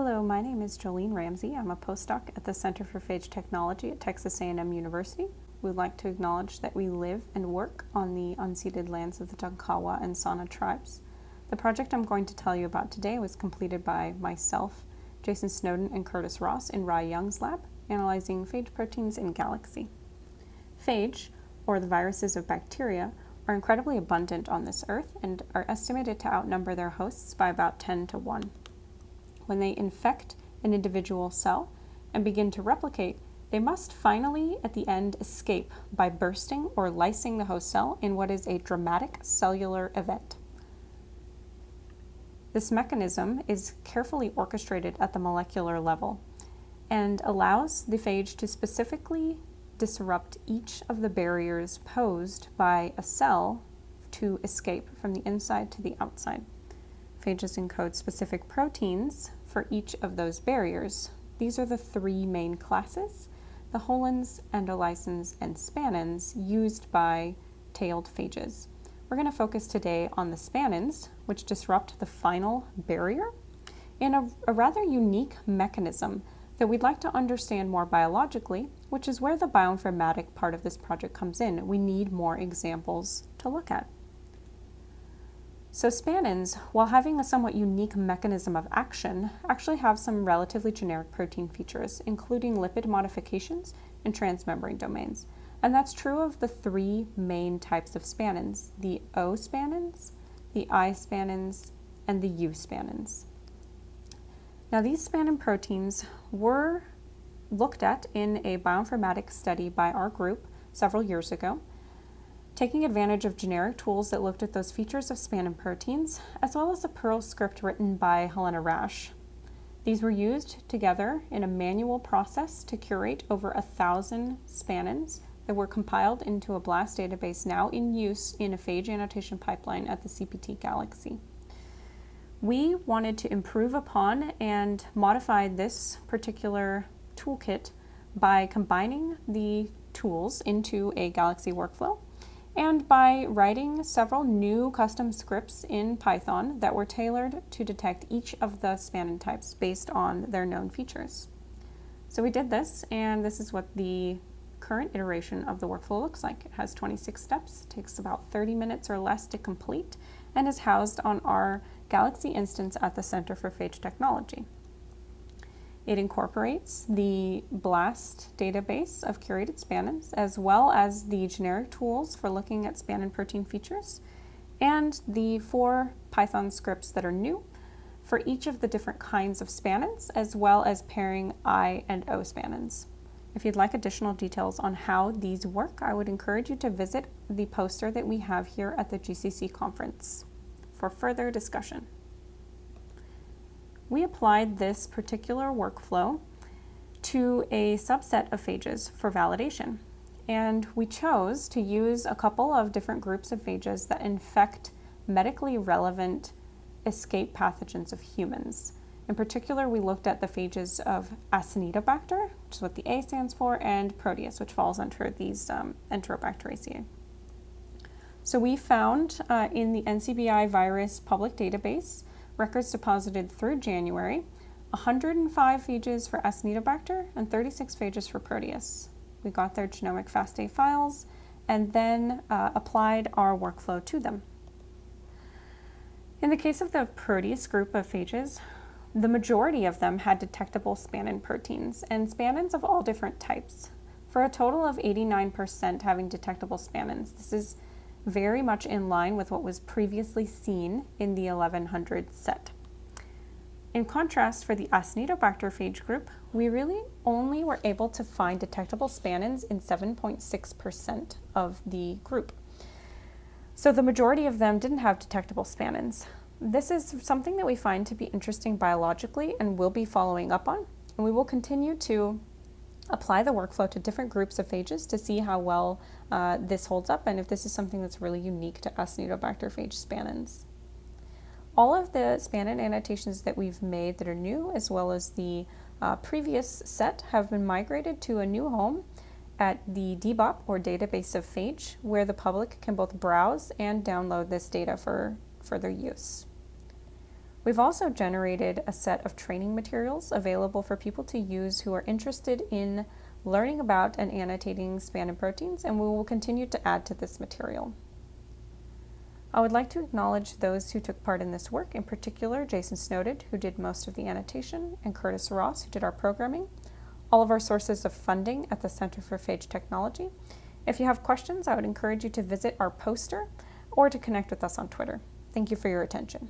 Hello, my name is Jolene Ramsey. I'm a postdoc at the Center for Phage Technology at Texas A&M University. We'd like to acknowledge that we live and work on the unceded lands of the Tonkawa and Sana tribes. The project I'm going to tell you about today was completed by myself, Jason Snowden, and Curtis Ross in Ry Young's lab, analyzing phage proteins in Galaxy. Phage, or the viruses of bacteria, are incredibly abundant on this earth and are estimated to outnumber their hosts by about 10 to 1. When they infect an individual cell and begin to replicate, they must finally, at the end, escape by bursting or lysing the host cell in what is a dramatic cellular event. This mechanism is carefully orchestrated at the molecular level and allows the phage to specifically disrupt each of the barriers posed by a cell to escape from the inside to the outside. Phages encode specific proteins for each of those barriers. These are the three main classes, the holins, endolysins, and spanins used by tailed phages. We're going to focus today on the spanins, which disrupt the final barrier, in a, a rather unique mechanism that we'd like to understand more biologically, which is where the bioinformatic part of this project comes in. We need more examples to look at. So spanins, while having a somewhat unique mechanism of action, actually have some relatively generic protein features, including lipid modifications and transmembrane domains. And that's true of the three main types of spanins, the O spanins, the I spanins, and the U spanins. Now these spanin proteins were looked at in a bioinformatics study by our group several years ago, taking advantage of generic tools that looked at those features of spanin proteins, as well as a Perl script written by Helena Rasche. These were used together in a manual process to curate over a thousand spanins that were compiled into a BLAST database now in use in a phage annotation pipeline at the CPT Galaxy. We wanted to improve upon and modify this particular toolkit by combining the tools into a Galaxy workflow and by writing several new custom scripts in Python that were tailored to detect each of the spanin types based on their known features. So we did this, and this is what the current iteration of the workflow looks like. It has 26 steps, takes about 30 minutes or less to complete, and is housed on our Galaxy instance at the Center for Phage Technology. It incorporates the BLAST database of curated spanins, as well as the generic tools for looking at spanin protein features, and the four Python scripts that are new for each of the different kinds of spanins, as well as pairing I and O spanins. If you'd like additional details on how these work, I would encourage you to visit the poster that we have here at the GCC conference for further discussion. We applied this particular workflow to a subset of phages for validation. And we chose to use a couple of different groups of phages that infect medically relevant ESKAPE pathogens of humans. In particular, we looked at the phages of Acinetobacter, which is what the A stands for, and Proteus, which falls under these um, Enterobacteriaceae. So we found uh, in the NCBI virus public database records deposited through January 105 phages for Acinetobacter and 36 phages for Proteus. We got their genomic FASTA files and then uh, applied our workflow to them. In the case of the Proteus group of phages, the majority of them had detectable spanin proteins, and spanins of all different types, for a total of 89% having detectable spanins. This is very much in line with what was previously seen in the 1100 set. In contrast, for the Acinetobacter phage group, we really only were able to find detectable spanins in 7.6% of the group. So the majority of them didn't have detectable spanins. This is something that we find to be interesting biologically and will be following up on. And we will continue to apply the workflow to different groups of phages to see how well uh, this holds up and if this is something that's really unique to Acinetobacter phage spanins. All of the spanin annotations that we've made that are new, as well as the uh, previous set, have been migrated to a new home at the DBOP, or Database of Phage, where the public can both browse and download this data for further use. We've also generated a set of training materials available for people to use who are interested in learning about and annotating spanin proteins, and we will continue to add to this material. I would like to acknowledge those who took part in this work, in particular Jason Snowden, who did most of the annotation, and Curtis Ross, who did our programming, all of our sources of funding at the Center for Phage Technology. If you have questions, I would encourage you to visit our poster or to connect with us on Twitter. Thank you for your attention.